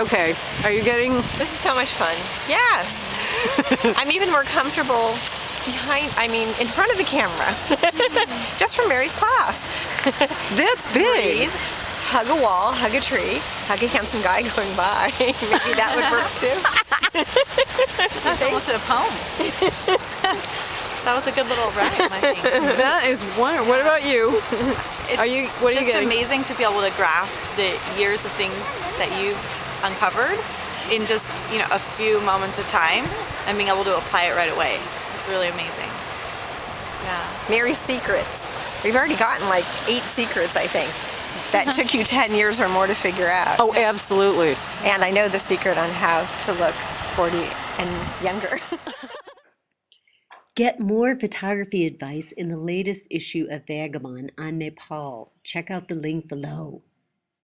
Okay, are you getting, This is so much fun. Yes. I'm even more comfortable behind, I mean, in front of the camera. Just from Mary's class. that's big. Breathe, hug a wall, hug a tree, hug a handsome guy going by. Maybe that would work too. That's almost a poem. that was a good little rhyme, I think. That is wonderful. what about you? It's Are you, what are you just getting? amazing to be able to grasp the years of things that you've uncovered in just you know a few moments of time and being able to apply it right away. It's really amazing. Yeah. Mary's secrets. We've already gotten like eight secrets, I think, that took you 10 years or more to figure out. Oh, absolutely. And I know the secret on how to look 40 and younger. Get more photography advice in the latest issue of Vagabond on Nepal. Check out the link below.